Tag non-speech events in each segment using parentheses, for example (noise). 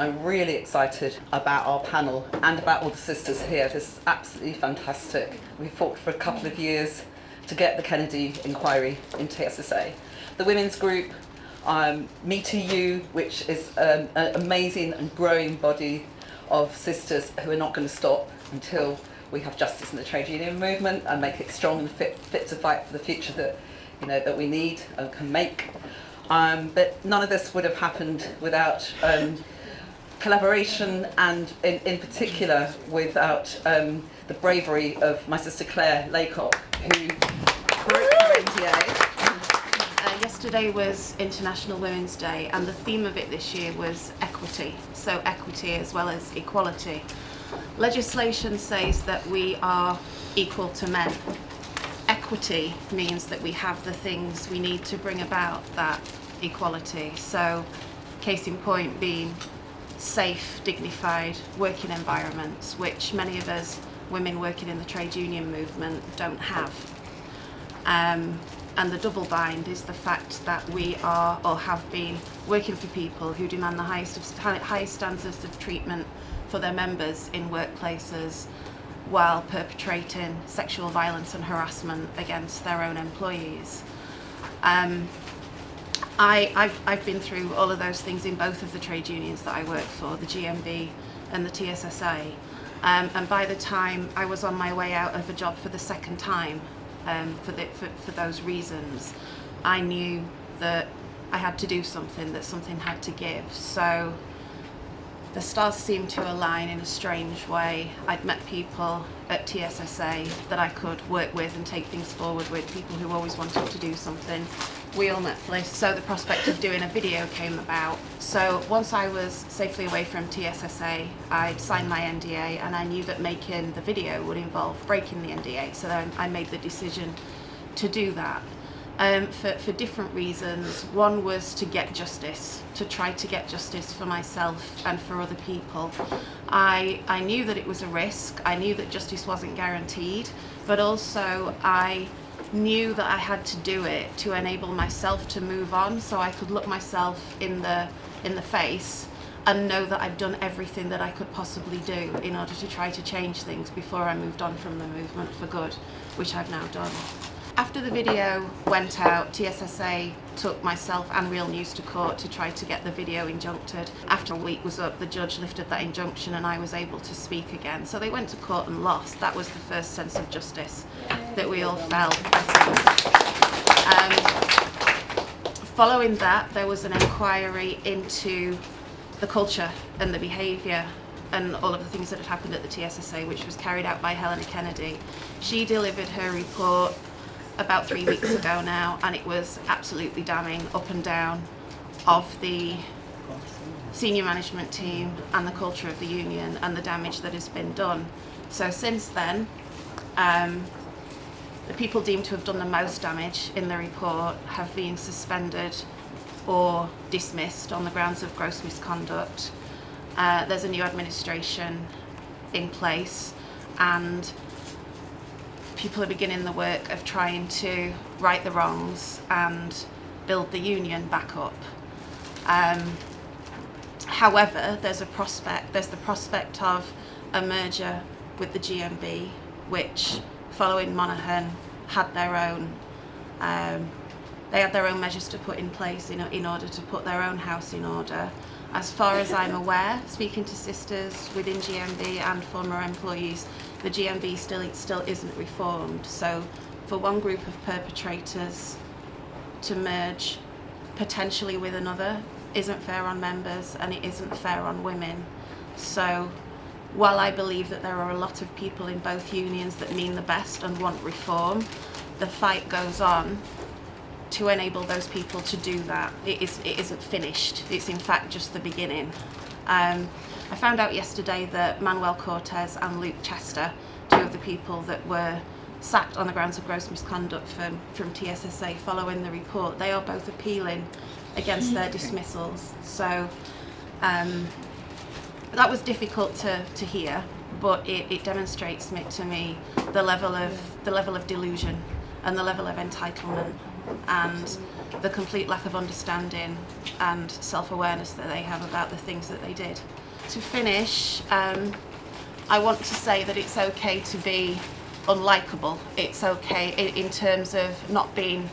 I'm really excited about our panel and about all the sisters here. This is absolutely fantastic. We fought for a couple of years to get the Kennedy inquiry into SSA. The women's group, um, Me to You, which is um, an amazing and growing body of sisters who are not going to stop until we have justice in the trade union movement and make it strong and fit, fit to fight for the future that you know that we need and can make. Um, but none of this would have happened without um, collaboration and in, in particular without um, the bravery of my sister Claire Laycock who the. Uh, yesterday was International Women's Day and the theme of it this year was equity, so equity as well as equality. Legislation says that we are equal to men. Equity means that we have the things we need to bring about that equality. So, case in point being safe, dignified working environments, which many of us women working in the trade union movement don't have. Um, and the double bind is the fact that we are or have been working for people who demand the highest, of, highest standards of treatment for their members in workplaces while perpetrating sexual violence and harassment against their own employees. Um, I, I've, I've been through all of those things in both of the trade unions that I work for, the GMB and the TSSA. Um, and by the time I was on my way out of a job for the second time, um, for, the, for, for those reasons, I knew that I had to do something, that something had to give. So the stars seemed to align in a strange way. I'd met people at TSSA that I could work with and take things forward with, people who always wanted to do something. We all met so the prospect of doing a video came about. So once I was safely away from TSSA, I'd signed my NDA and I knew that making the video would involve breaking the NDA, so I made the decision to do that um, for, for different reasons. One was to get justice, to try to get justice for myself and for other people. I, I knew that it was a risk, I knew that justice wasn't guaranteed, but also I knew that I had to do it to enable myself to move on so I could look myself in the, in the face and know that I'd done everything that I could possibly do in order to try to change things before I moved on from the movement for good, which I've now done. After the video went out, TSSA took myself and Real News to court to try to get the video injuncted. After a week was up, the judge lifted that injunction and I was able to speak again. So they went to court and lost. That was the first sense of justice that we all felt. Um, following that, there was an inquiry into the culture and the behaviour and all of the things that had happened at the TSSA, which was carried out by Helena Kennedy. She delivered her report about three weeks ago now and it was absolutely damning up and down of the senior management team and the culture of the union and the damage that has been done. So since then, um, the people deemed to have done the most damage in the report have been suspended or dismissed on the grounds of gross misconduct. Uh, there's a new administration in place and people are beginning the work of trying to right the wrongs and build the union back up. Um, however, there's a prospect, there's the prospect of a merger with the GMB, which following Monaghan had their own um, they had their own measures to put in place in, in order to put their own house in order. As far as I'm aware, speaking to sisters within GMB and former employees, the GMB still, still isn't reformed. So for one group of perpetrators to merge potentially with another isn't fair on members and it isn't fair on women. So while I believe that there are a lot of people in both unions that mean the best and want reform, the fight goes on to enable those people to do that. It, is, it isn't finished, it's in fact just the beginning. Um, I found out yesterday that Manuel Cortes and Luke Chester, two of the people that were sacked on the grounds of gross misconduct from, from TSSA following the report, they are both appealing against their dismissals. So um, that was difficult to, to hear, but it, it demonstrates to me the level of the level of delusion and the level of entitlement. And the complete lack of understanding and self-awareness that they have about the things that they did. To finish, um, I want to say that it's okay to be unlikable. It's okay in, in terms of not being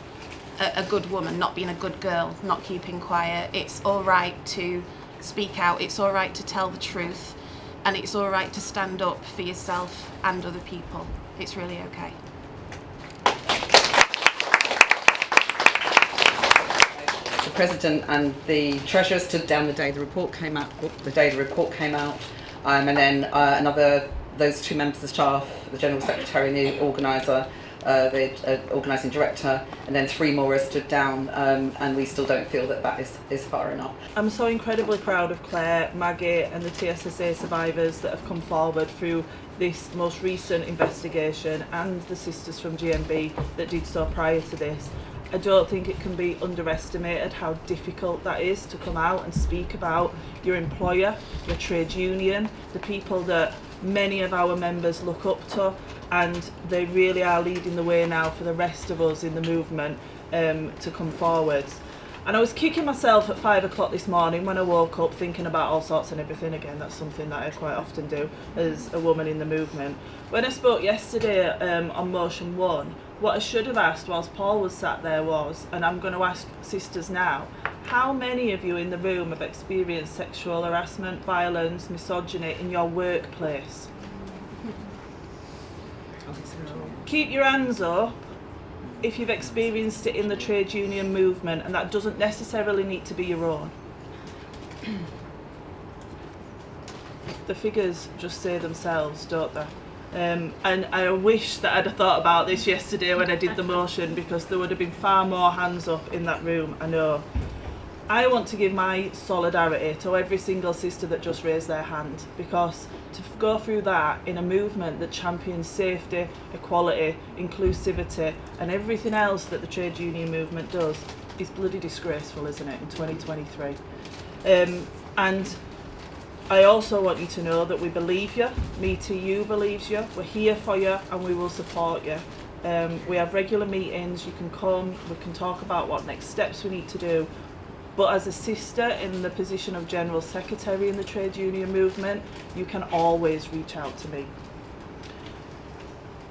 a, a good woman, not being a good girl, not keeping quiet. It's all right to speak out. It's all right to tell the truth. And it's all right to stand up for yourself and other people. It's really okay. President and the treasurer stood down the day the report came out. The day the report came out, um, and then uh, another those two members of staff, the general secretary and the organiser, uh, the uh, organising director, and then three more have stood down, um, and we still don't feel that that is, is far enough. I'm so incredibly proud of Claire, Maggie, and the TSSA survivors that have come forward through this most recent investigation and the sisters from GMB that did so prior to this. I don't think it can be underestimated how difficult that is to come out and speak about your employer, your trade union, the people that many of our members look up to and they really are leading the way now for the rest of us in the movement um, to come forwards. And I was kicking myself at five o'clock this morning when I woke up thinking about all sorts and everything again. That's something that I quite often do as a woman in the movement. When I spoke yesterday um, on Motion 1, what I should have asked whilst Paul was sat there was, and I'm going to ask sisters now, how many of you in the room have experienced sexual harassment, violence, misogyny in your workplace? Keep your hands up if you've experienced it in the trade union movement, and that doesn't necessarily need to be your own. the figures just say themselves, don't they? Um, and I wish that I'd have thought about this yesterday when I did the motion because there would have been far more hands up in that room, I know. I want to give my solidarity to every single sister that just raised their hand because to go through that in a movement that champions safety, equality, inclusivity and everything else that the trade union movement does is bloody disgraceful, isn't it, in 2023. Um, and I also want you to know that we believe you, Me Too You believes you, we're here for you and we will support you. Um, we have regular meetings, you can come, we can talk about what next steps we need to do, but as a sister in the position of General Secretary in the trade union movement, you can always reach out to me.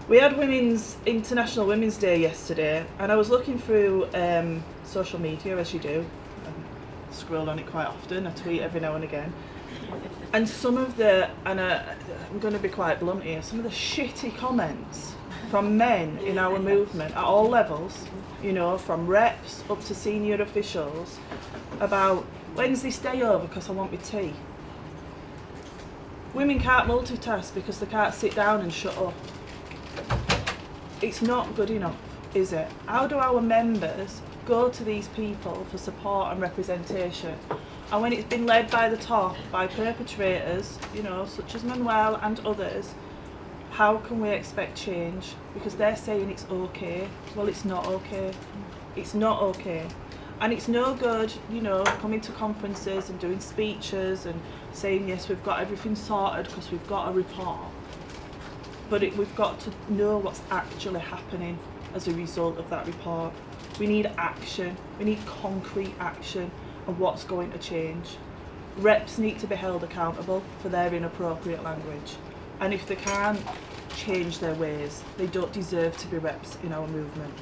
We had Women's International Women's Day yesterday, and I was looking through um, social media, as you do. I scroll on it quite often, I tweet every now and again. And some of the, and uh, I'm going to be quite blunt here, some of the shitty comments from men in our movement at all levels, you know, from reps up to senior officials, about when's this day over because I want my tea. Women can't multitask because they can't sit down and shut up. It's not good enough, is it? How do our members go to these people for support and representation? And when it's been led by the top, by perpetrators, you know, such as Manuel and others, how can we expect change? Because they're saying it's okay. Well, it's not okay. It's not okay. And it's no good, you know, coming to conferences and doing speeches and saying, yes, we've got everything sorted because we've got a report. But it, we've got to know what's actually happening as a result of that report. We need action. We need concrete action and what's going to change. Reps need to be held accountable for their inappropriate language. And if they can't change their ways, they don't deserve to be reps in our movement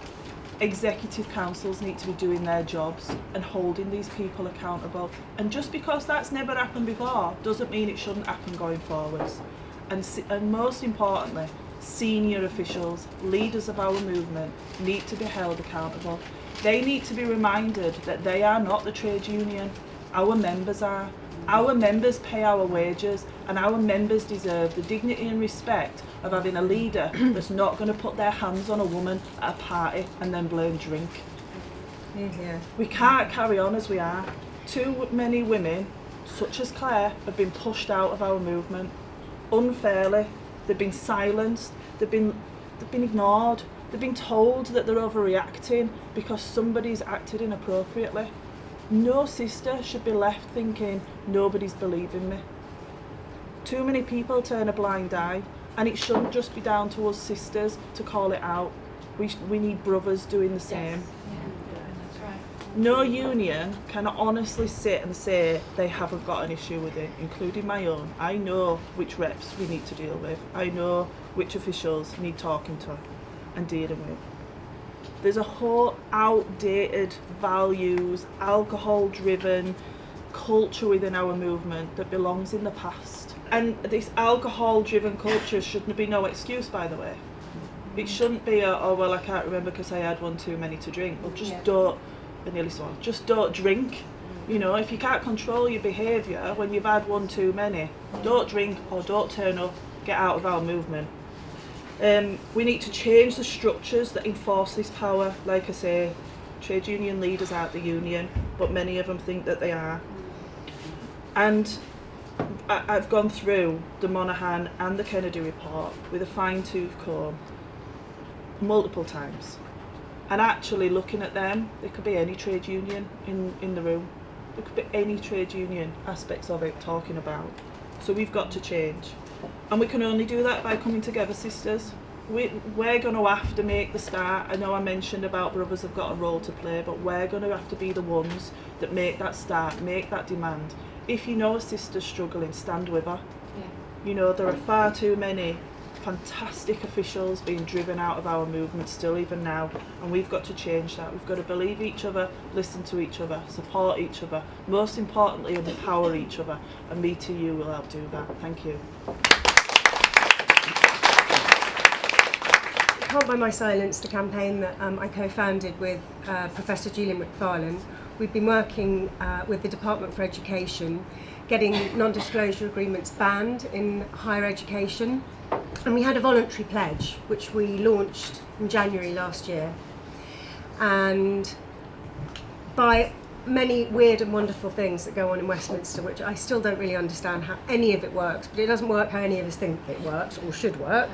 executive councils need to be doing their jobs and holding these people accountable. And just because that's never happened before doesn't mean it shouldn't happen going forwards. And, and most importantly, senior officials, leaders of our movement, need to be held accountable. They need to be reminded that they are not the trade union, our members are. Our members pay our wages and our members deserve the dignity and respect of having a leader (clears throat) that's not going to put their hands on a woman at a party and then blame drink. Yeah. We can't carry on as we are. Too many women, such as Claire, have been pushed out of our movement unfairly. They've been silenced. They've been, they've been ignored. They've been told that they're overreacting because somebody's acted inappropriately. No sister should be left thinking nobody's believing me. Too many people turn a blind eye and it shouldn't just be down to us sisters to call it out. We, we need brothers doing the same. Yes. Yeah. Yeah, that's right. No union can honestly sit and say they haven't got an issue with it, including my own. I know which reps we need to deal with. I know which officials need talking to and dealing with. There's a whole outdated values, alcohol driven culture within our movement that belongs in the past. And this alcohol driven culture shouldn't be no excuse, by the way. It shouldn't be a, oh, well, I can't remember because I had one too many to drink. Well, just Yeah. don't, I nearly swallowed, just don't drink. Mm. You know, if you can't control your behaviour when you've had one too many, don't drink or don't turn up, get out of our movement. Um, we need to change the structures that enforce this power. Like I say, trade union leaders aren't the union, but many of them think that they are. And I, I've gone through the Monaghan and the Kennedy report with a fine tooth comb multiple times. And actually looking at them, there could be any trade union in, in the room. There could be any trade union aspects of it talking about. So we've got to change. And we can only do that by coming together, sisters. We, we're going to have to make the start. I know I mentioned about brothers have got a role to play, but we're going to have to be the ones that make that start, make that demand. If you know a sister's struggling, stand with her. You know, there are far too many fantastic officials being driven out of our movement still even now and we've got to change that. We've got to believe each other, listen to each other, support each other, most importantly empower each other and me to you will help do that. Thank you. Can't My Silence, the campaign that um, I co-founded with uh, Professor Julie Macfarlane, we've been working uh, with the Department for Education, getting non-disclosure agreements banned in higher education. And we had a voluntary pledge, which we launched in January last year. And by many weird and wonderful things that go on in Westminster, which I still don't really understand how any of it works, but it doesn't work how any of us think it works or should work.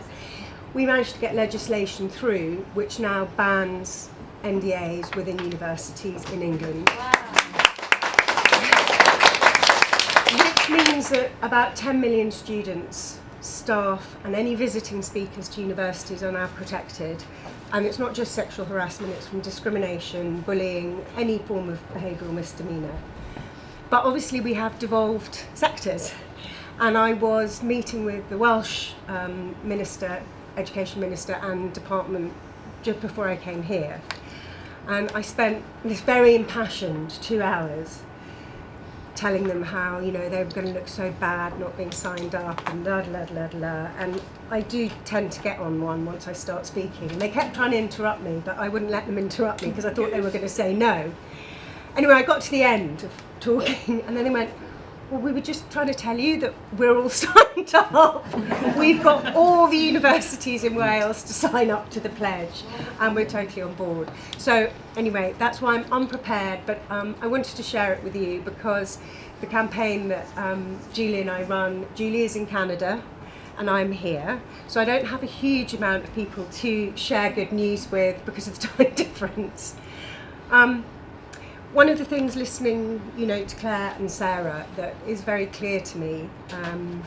We managed to get legislation through which now bans NDAs within universities in England. Which means that about 10 million students, staff, and any visiting speakers to universities are now protected. And it's not just sexual harassment, it's from discrimination, bullying, any form of behavioural misdemeanour. But obviously, we have devolved sectors. And I was meeting with the Welsh um, Minister, Education Minister, and Department just before I came here. And I spent this very impassioned two hours telling them how you know they were going to look so bad not being signed up and la la la la and I do tend to get on one once I start speaking. And they kept trying to interrupt me but I wouldn't let them interrupt me because I thought they were going to say no. Anyway I got to the end of talking (laughs) and then they went well we were just trying to tell you that we're all (laughs) signed up. We've got all the universities in Wales to sign up to the pledge and we're totally on board. So anyway that's why I'm unprepared but um, I wanted to share it with you because the campaign that um, Julie and I run Julie is in Canada and I'm here. So I don't have a huge amount of people to share good news with because of the (laughs) time difference. Um, one of the things listening, you know, to Claire and Sarah that is very clear to me um,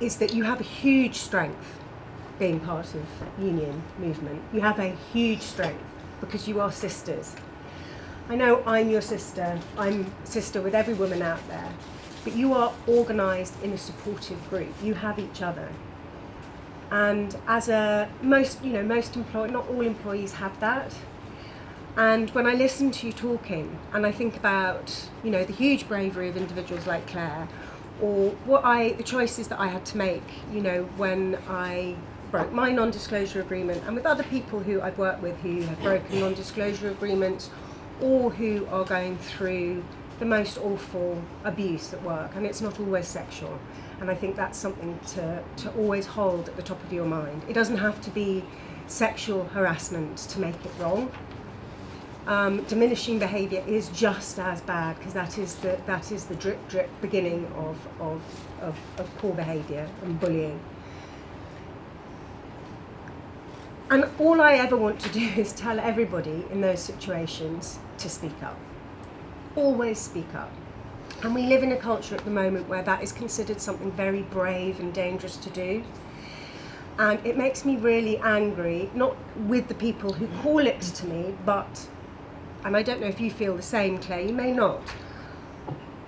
is that you have a huge strength being part of union movement. You have a huge strength because you are sisters. I know I'm your sister. I'm sister with every woman out there, but you are organised in a supportive group. You have each other. And as a most, you know, most employ not all employees have that. And when I listen to you talking and I think about, you know, the huge bravery of individuals like Claire or what I the choices that I had to make, you know, when I broke my non-disclosure agreement and with other people who I've worked with who have broken non-disclosure agreements or who are going through the most awful abuse at work and it's not always sexual and I think that's something to, to always hold at the top of your mind. It doesn't have to be sexual harassment to make it wrong um, diminishing behaviour is just as bad because that is the that is the drip drip beginning of of, of, of poor behaviour and bullying. And all I ever want to do (laughs) is tell everybody in those situations to speak up. Always speak up. And we live in a culture at the moment where that is considered something very brave and dangerous to do. And it makes me really angry, not with the people who call it to me, but, and I don't know if you feel the same, Claire, you may not,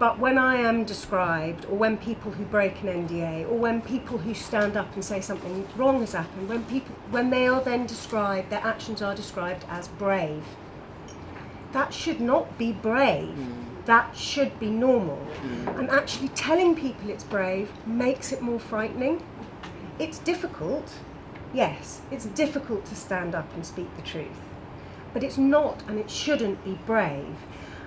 but when I am described, or when people who break an NDA, or when people who stand up and say something wrong has happened, when people, when they are then described, their actions are described as brave, that should not be brave. Mm. That should be normal. Mm. And actually telling people it's brave makes it more frightening. It's difficult, yes, it's difficult to stand up and speak the truth. But it's not and it shouldn't be brave.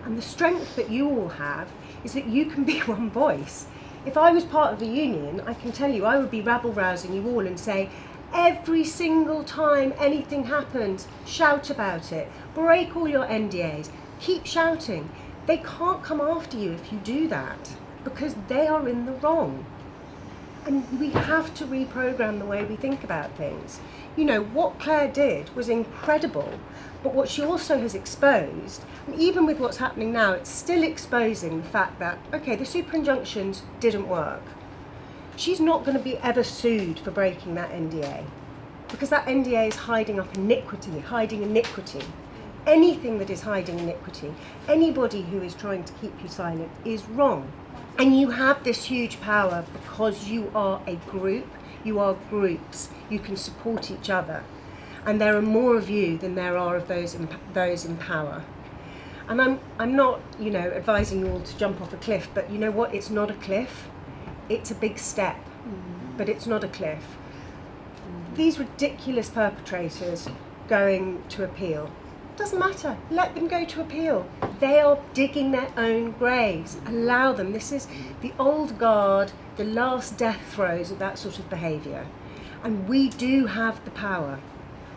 And the strength that you all have is that you can be (laughs) one voice. If I was part of a union, I can tell you I would be rabble rousing you all and say, every single time anything happens, shout about it, break all your NDAs, keep shouting. They can't come after you if you do that because they are in the wrong. And we have to reprogram the way we think about things. You know, what Claire did was incredible, but what she also has exposed, and even with what's happening now, it's still exposing the fact that, okay, the super injunctions didn't work. She's not going to be ever sued for breaking that NDA because that NDA is hiding up iniquity, hiding iniquity. Anything that is hiding iniquity, anybody who is trying to keep you silent is wrong. And you have this huge power because you are a group, you are groups, you can support each other. And there are more of you than there are of those in, those in power. And I'm, I'm not, you know, advising you all to jump off a cliff, but you know what? It's not a cliff. It's a big step, mm. but it's not a cliff. These ridiculous perpetrators going to appeal, doesn't matter. Let them go to appeal. They are digging their own graves. Allow them. This is the old guard, the last death throes of that sort of behaviour. And we do have the power.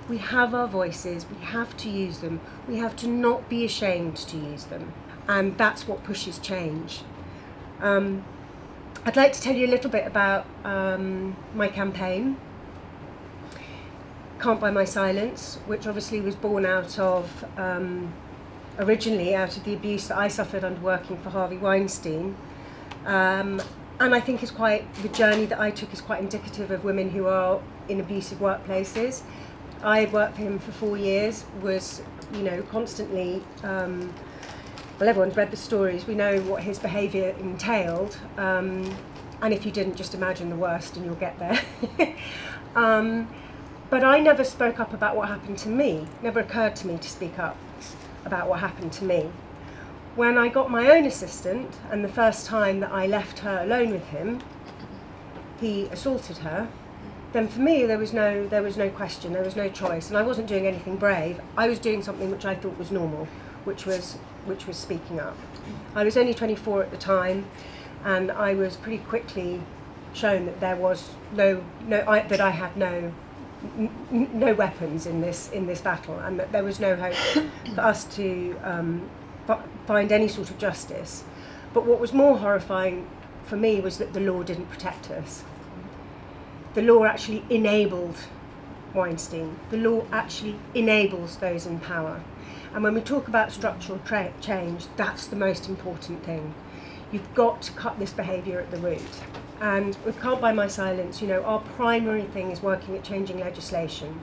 We have our voices. We have to use them. We have to not be ashamed to use them. And that's what pushes change. Um, I'd like to tell you a little bit about um, my campaign. Can't Buy My Silence, which obviously was born out of, um, originally out of the abuse that I suffered under working for Harvey Weinstein. Um, and I think is quite, the journey that I took is quite indicative of women who are in abusive workplaces. I had worked for him for four years, was, you know, constantly, um, well, everyone's read the stories, we know what his behaviour entailed. Um, and if you didn't, just imagine the worst and you'll get there. (laughs) um, but I never spoke up about what happened to me. Never occurred to me to speak up about what happened to me. When I got my own assistant, and the first time that I left her alone with him, he assaulted her. Then for me, there was no there was no question, there was no choice, and I wasn't doing anything brave. I was doing something which I thought was normal, which was which was speaking up. I was only 24 at the time, and I was pretty quickly shown that there was no no I, that I had no no weapons in this in this battle, and that there was no hope for us to um, find any sort of justice. But what was more horrifying for me was that the law didn't protect us. The law actually enabled Weinstein. The law actually enables those in power. And when we talk about structural change, that's the most important thing. You've got to cut this behaviour at the root. And with Can't Buy My Silence, you know, our primary thing is working at changing legislation.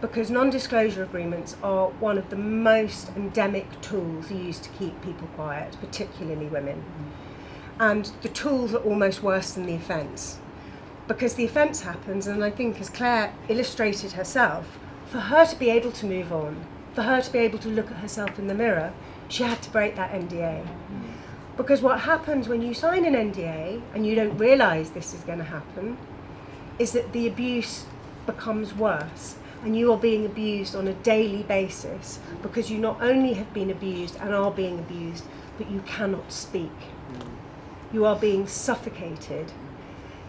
Because non-disclosure agreements are one of the most endemic tools used to keep people quiet, particularly women. And the tools are almost worse than the offence. Because the offence happens, and I think as Claire illustrated herself, for her to be able to move on, for her to be able to look at herself in the mirror, she had to break that NDA. Because what happens when you sign an NDA and you don't realise this is going to happen is that the abuse becomes worse and you are being abused on a daily basis because you not only have been abused and are being abused, but you cannot speak. You are being suffocated.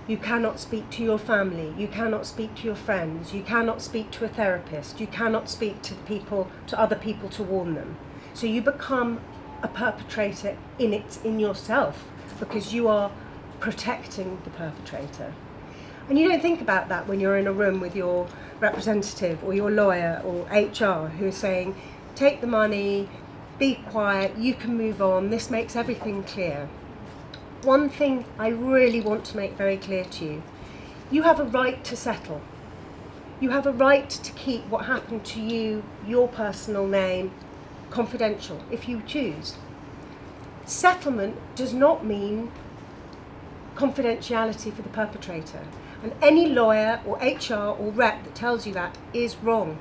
You cannot speak to your family. You cannot speak to your friends. You cannot speak to a therapist. You cannot speak to people, to other people to warn them. So you become a perpetrator in it in yourself because you are protecting the perpetrator. And you don't think about that when you're in a room with your representative or your lawyer or HR who is saying, take the money, be quiet, you can move on, this makes everything clear. One thing I really want to make very clear to you you have a right to settle. You have a right to keep what happened to you, your personal name, confidential if you choose. Settlement does not mean confidentiality for the perpetrator. And any lawyer or HR or rep that tells you that is wrong.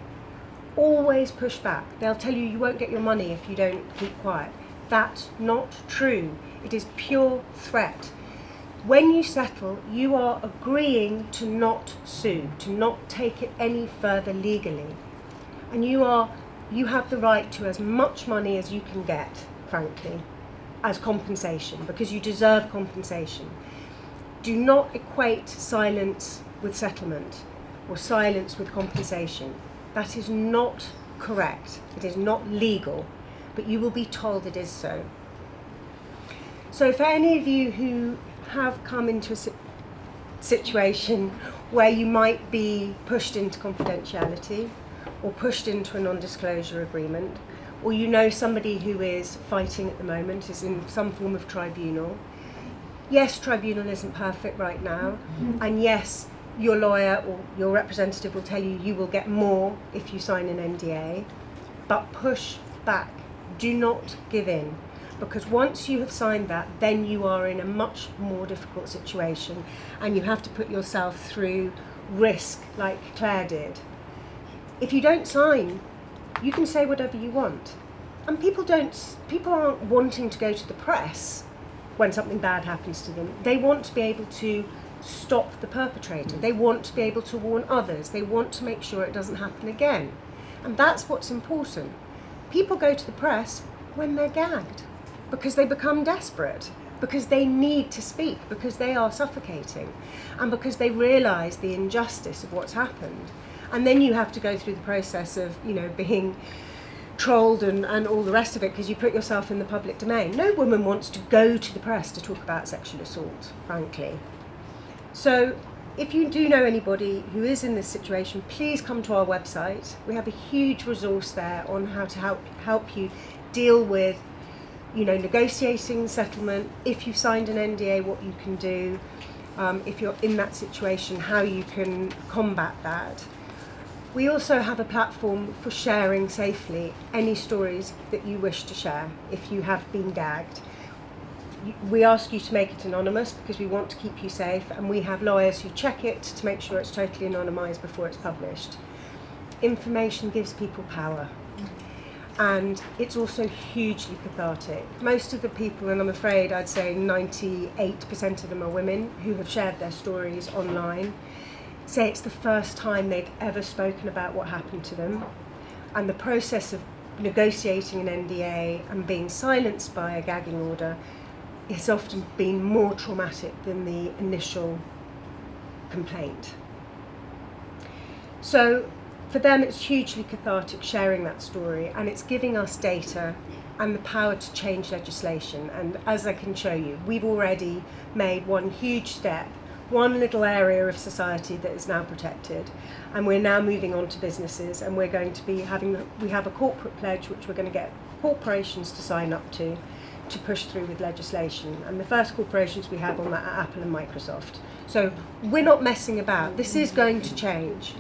Always push back. They'll tell you you won't get your money if you don't keep quiet. That's not true. It is pure threat. When you settle, you are agreeing to not sue, to not take it any further legally. And you are you have the right to as much money as you can get, frankly, as compensation because you deserve compensation. Do not equate silence with settlement or silence with compensation. That is not correct. It is not legal, but you will be told it is so. So for any of you who have come into a situation where you might be pushed into confidentiality or pushed into a non-disclosure agreement, or you know somebody who is fighting at the moment, is in some form of tribunal, yes, tribunal isn't perfect right now, mm-hmm. and yes, your lawyer or your representative will tell you you will get more if you sign an NDA, but push back. Do not give in. Because once you have signed that, then you are in a much more difficult situation and you have to put yourself through risk like Claire did. If you don't sign, you can say whatever you want. And people don't people aren't wanting to go to the press when something bad happens to them. They want to be able to stop the perpetrator. They want to be able to warn others. They want to make sure it doesn't happen again. And that's what's important. People go to the press when they're gagged because they become desperate, because they need to speak, because they are suffocating, and because they realise the injustice of what's happened. And then you have to go through the process of, you know, being trolled and, and all the rest of it because you put yourself in the public domain. No woman wants to go to the press to talk about sexual assault, frankly. So if you do know anybody who is in this situation, please come to our website. We have a huge resource there on how to help help you deal with, you know, negotiating settlement. If you've signed an NDA, what you can do. Um, if you're in that situation, how you can combat that. We also have a platform for sharing safely any stories that you wish to share if you have been gagged. We ask you to make it anonymous because we want to keep you safe, and we have lawyers who check it to make sure it's totally anonymised before it's published. Information gives people power, and it's also hugely cathartic. Most of the people, and I'm afraid I'd say 98% of them are women who have shared their stories online say it's the first time they've ever spoken about what happened to them. And the process of negotiating an NDA and being silenced by a gagging order has often been more traumatic than the initial complaint. So for them, it's hugely cathartic sharing that story, and it's giving us data and the power to change legislation. And as I can show you, we've already made one huge step, one little area of society that is now protected, and we're now moving on to businesses, and we're going to be having we have a corporate pledge which we're going to get corporations to sign up to to push through with legislation. And the first corporations we have on that are Apple and Microsoft. So we're not messing about. This is going to change.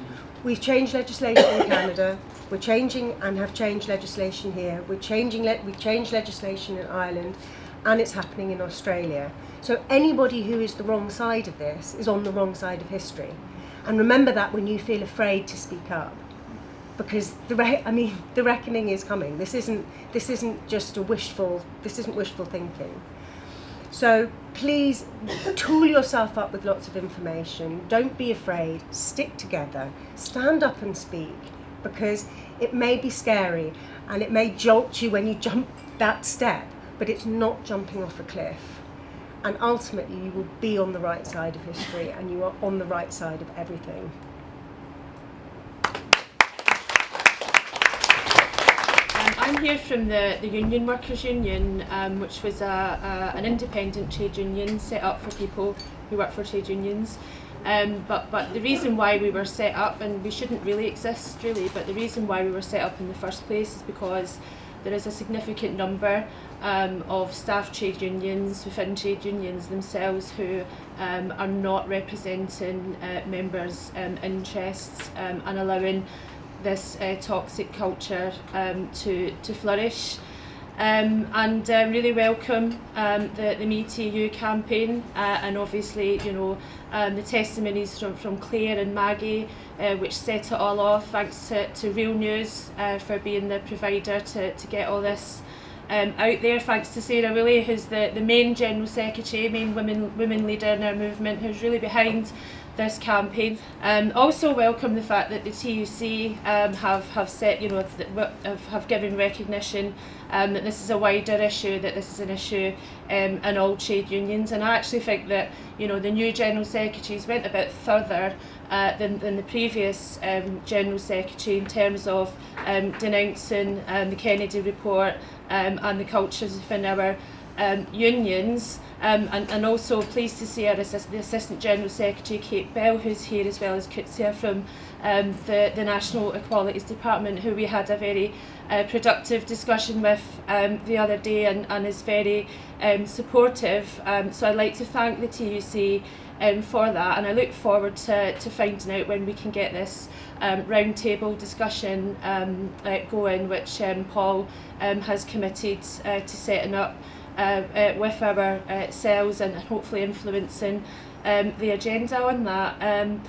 We've changed legislation in Canada. We're changing and have changed legislation here. We're changing. Le- we've changed legislation in Ireland, and it's happening in Australia. So anybody who is the wrong side of this is on the wrong side of history. And remember that when you feel afraid to speak up, because the re- I mean the reckoning is coming. This isn't this isn't just a wishful. This isn't wishful thinking. So please tool yourself up with lots of information. Don't be afraid. Stick together. Stand up and speak because it may be scary and it may jolt you when you jump that step, but it's not jumping off a cliff. And ultimately, you will be on the right side of history and you are on the right side of everything. Um, I'm here from the, the Union Workers Union, um, which was a, a, an independent trade union set up for people who work for trade unions. Um, but, but the reason why we were set up, and we shouldn't really exist really, but the reason why we were set up in the first place is because there is a significant number um, of staff trade unions within trade unions themselves who um, are not representing uh, members' um, interests um, and allowing this uh, toxic culture um, to, to flourish. Um, and uh, really welcome um, the, the Me Too campaign uh, and obviously you know um, the testimonies from, from Claire and Maggie uh, which set it all off thanks to, to Real News uh, for being the provider to, to get all this um, out there thanks to Sarah Woolley who's the, the main General Secretary, main women, women leader in our movement who's really behind this campaign. Um, also welcome the fact that the TUC um, have, have set, you know, have, have given recognition um, that this is a wider issue, that this is an issue um, in all trade unions. And I actually think that, you know, the new General Secretaries went a bit further uh, than, than the previous um, General Secretary in terms of um, denouncing um, the Kennedy report um, and the cultures within our um, unions um, and, and also pleased to see our assist the Assistant General Secretary Kate Bell who's here as well as Kutsia from um, the, the National Equalities Department who we had a very uh, productive discussion with um, the other day and, and is very um, supportive. Um, so I'd like to thank the TUC um, for that and I look forward to, to finding out when we can get this um, discussion um, uh, going which um, Paul um, has committed uh, to setting up uh, uh, with our uh, cells and hopefully influencing um, the agenda on that. Um,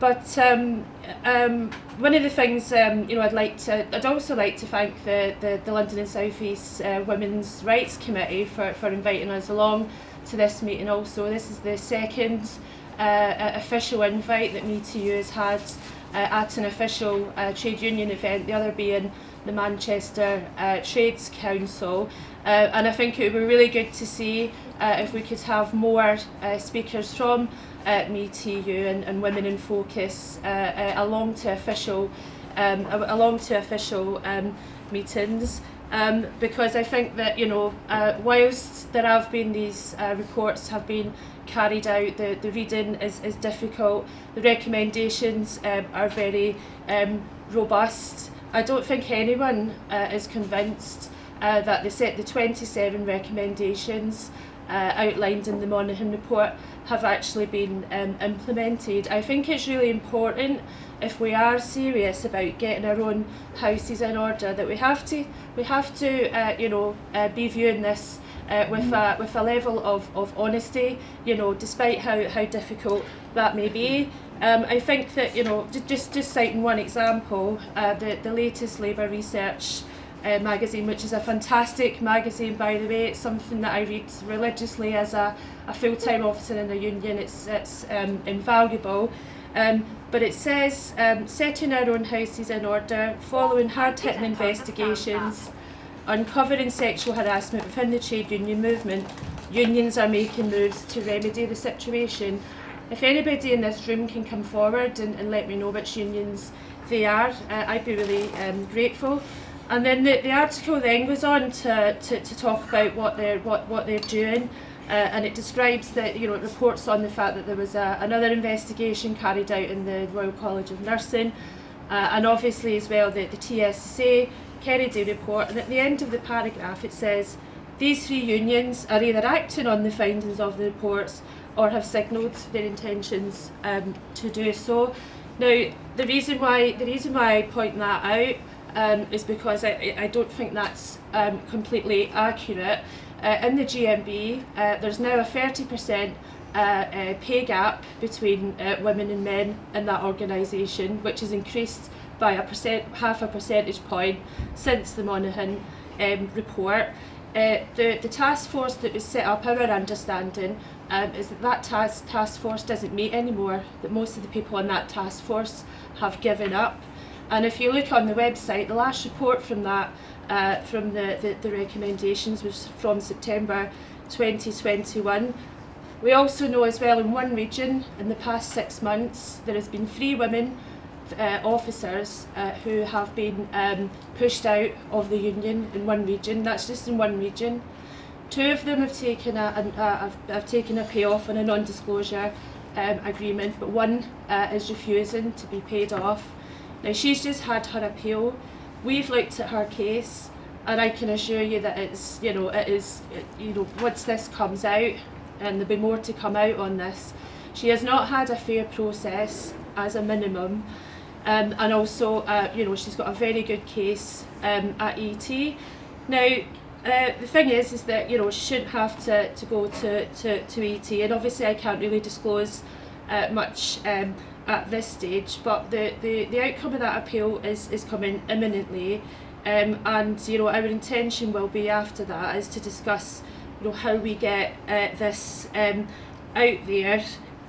but um, um, one of the things um, you know I'd like to I'd also like to thank the the, the London and South East uh, Women's Rights Committee for, for inviting us along to this meeting also. This is the second uh, official invite that Me to You has had uh, at an official uh, trade union event, the other being the Manchester uh, Trades Council. Uh, and I think it would be really good to see uh, if we could have more uh, speakers from uh, MeTU and, and Women in Focus uh, uh, along to official um, along to official um, meetings. Um, because I think that you know, uh, whilst there have been these uh, reports have been carried out, the, the reading is, is difficult, the recommendations um, are very um, robust. I don't think anyone uh, is convinced uh, that they set the 27 recommendations uh, outlined in the Monaghan report have actually been um, implemented. I think it's really important if we are serious about getting our own houses in order that we have to we have to uh, you know uh, be viewing this uh, with a with a level of, of honesty you know despite how, how difficult that may be um, I think that you know just just citing one example uh, the the latest labour research uh, magazine, which is a fantastic magazine, by the way. It's something that I read religiously as a, a full-time officer in the union. It's, it's um, invaluable. Um, but it says, um, setting our own houses in order, following hard-hitting investigations, uncovering sexual harassment within the trade union movement, unions are making moves to remedy the situation. If anybody in this room can come forward and, and let me know which unions they are, uh, I'd be really um, grateful. And then the, the article then goes on to, to, to talk about what they're what, what they're doing. Uh, and it describes that you know it reports on the fact that there was a, another investigation carried out in the Royal College of Nursing uh, and obviously as well the, the TSSA Kennedy report and at the end of the paragraph it says these three unions are either acting on the findings of the reports or have signalled their intentions um, to do so. Now the reason why the reason why I point that out um, is because I, I don't think that's um, completely accurate. Uh, in the GMB, uh, there's now a 30% uh, uh, pay gap between uh, women and men in that organisation, which has increased by a percent, half a percentage point since the Monaghan um, report. Uh, the, the task force that was set up, our understanding, um, is that that task, task force doesn't meet anymore, that most of the people on that task force have given up. And if you look on the website, the last report from that, uh, from the, the, the recommendations was from September 2021. We also know as well in one region, in the past six months, there has been three women uh, officers uh, who have been um, pushed out of the union in one region. That's just in one region. Two of them have taken a, a, a have, taken a payoff on a non-disclosure um, agreement, but one uh, is refusing to be paid off. Now she's just had her appeal. We've looked at her case and I can assure you that it's you know it is it, you know once this comes out and there'll be more to come out on this she has not had a fair process as a minimum Um, and also, uh, you know, she's got a very good case um, at ET. Now, uh, the thing is, is that, you know, she shouldn't have to, to go to, to, to ET. And obviously I can't really disclose uh, much um, at this stage, but the, the, the outcome of that appeal is, is coming imminently. Um, and, you know, our intention will be after that is to discuss, you know, how we get uh, this um, out there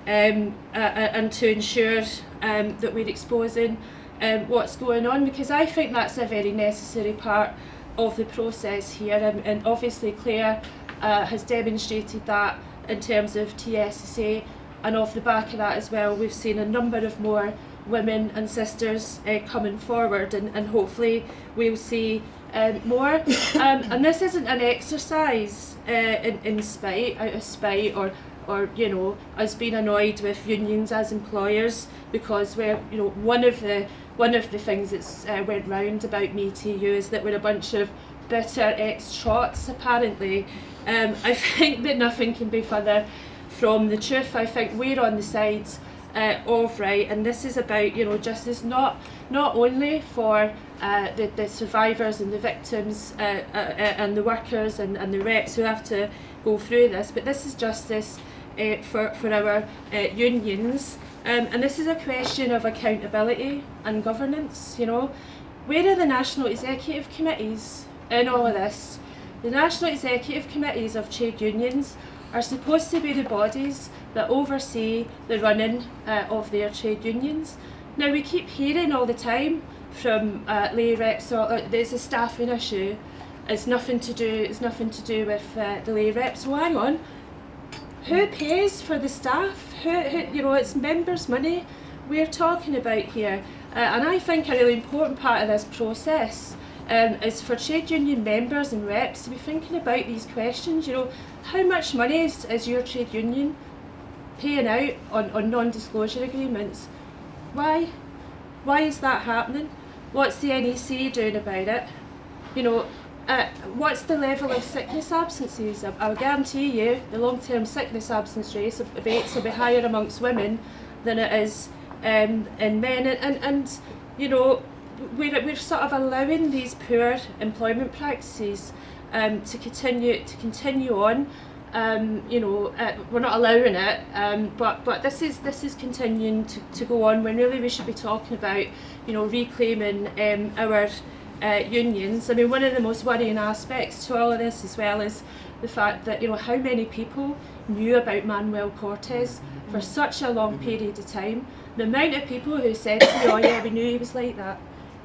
um, uh, and to ensure um, that we're exposing um, what's going on because I think that's a very necessary part of the process here. And, and obviously Claire uh, has demonstrated that in terms of TSSA and off the back of that as well. We've seen a number of more women and sisters uh, coming forward and, and hopefully we'll see um, more. (coughs) Um, and this isn't an exercise uh, in, in spite out of spite or or you know us being annoyed with unions as employers because we're you know one of the one of the things that's uh, went round about me to you is that we're a bunch of bitter ex-trots apparently. Um, I (laughs) think that nothing can be further from the truth. I think we're on the sides uh, of right and this is about you know justice not not only for uh, the, the survivors and the victims uh, uh, uh, and the workers and, and the reps who have to go through this but this is justice uh, for, for our uh, unions um, and this is a question of accountability and governance you know where are the national executive committees in all of this the national executive committees of trade unions are supposed to be the bodies that oversee the running uh, of their trade unions. Now we keep hearing all the time from uh, lay reps, or uh, there's a staffing issue. It's nothing to do. It's nothing to do with uh, the lay reps. Well, hang on. Who pays for the staff? Who, who you know, it's members' money we're talking about here. Uh, and I think a really important part of this process um, is for trade union members and reps to be thinking about these questions. You know, how much money is, is your trade union paying out on, on non-disclosure agreements. Why? Why is that happening? What's the NEC doing about it? You know, uh, what's the level of sickness absences? I, I'll guarantee you the long-term sickness absence rates will be higher amongst women than it is um, in men. And, and, and you know, we're, we're sort of allowing these poor employment practices um, to continue to continue on um, you know, uh, we're not allowing it, um, but but this is this is continuing to, to go on when really we should be talking about, you know, reclaiming um, our uh, unions. I mean, one of the most worrying aspects to all of this as well is the fact that, you know, how many people knew about Manuel Cortes for such a long period of time. The amount of people who said to me, oh yeah, we knew he was like that.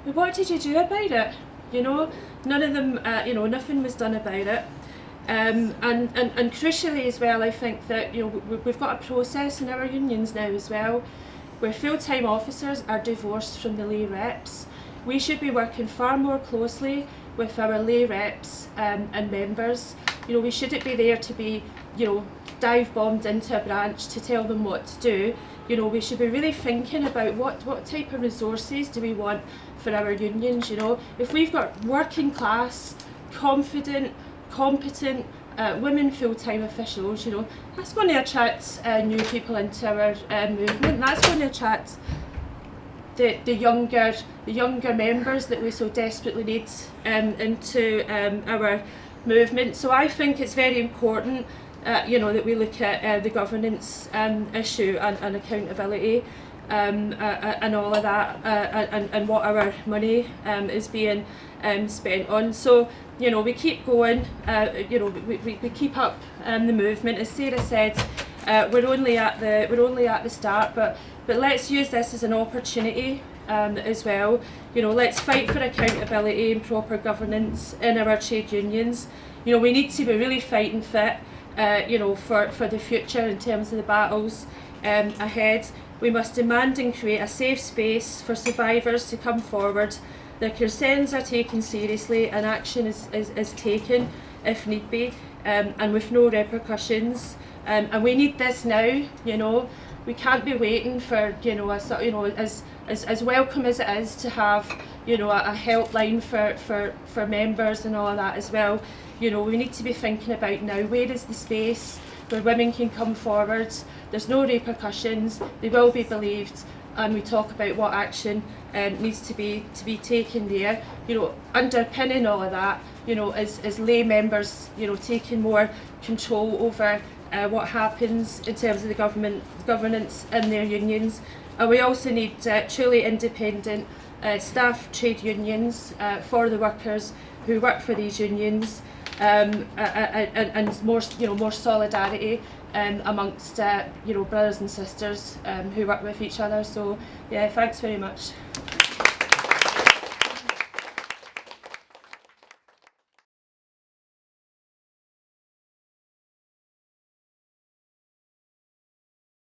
But what did you do about it? You know, none of them, uh, you know, nothing was done about it. Um, and, and, and crucially as well, I think that you know we've got a process in our unions now as well, where full-time officers are divorced from the lay reps. We should be working far more closely with our lay reps um, and members. You know, we shouldn't be there to be, you know, dive bombed into a branch to tell them what to do. You know, we should be really thinking about what, what type of resources do we want for our unions, you know. If we've got working class, confident, competent uh, women full-time officials, you know, that's going to attract uh, new people into our uh, movement. That's going to attract the, the younger the younger members that we so desperately need um, into um, our movement. So I think it's very important, uh, you know, that we look at uh, the governance um, issue and, and accountability um, uh, and all of that, uh, and, and what our money um, is being um, spent on. So you know, we keep going, uh, you know, we, we, we keep up um, the movement. As Sarah said, uh, we're only at the we're only at the start, but but let's use this as an opportunity um, as well. You know, let's fight for accountability and proper governance in our trade unions. You know, we need to be really fighting fit, uh, you know, for, for the future in terms of the battles um, ahead. We must demand and create a safe space for survivors to come forward their concerns are taken seriously and action is, is, is taken if need be um, and with no repercussions. Um, and we need this now, you know. We can't be waiting for, you know, a, you know, as as, as welcome as it is to have you know a, a helpline for, for, for members and all of that as well, you know we need to be thinking about now where is the space where women can come forward. There's no repercussions. They will be believed, and we talk about what action um, needs to be to be taken there. You know, underpinning all of that, you know, is, is lay members, you know, taking more control over uh, what happens in terms of the government governance in their unions. and we also need uh, truly independent uh, staff trade unions uh, for the workers who work for these unions um, uh, and, and more, you know, more solidarity um, amongst uh, you know, brothers and sisters um, who work with each other. So yeah, thanks very much.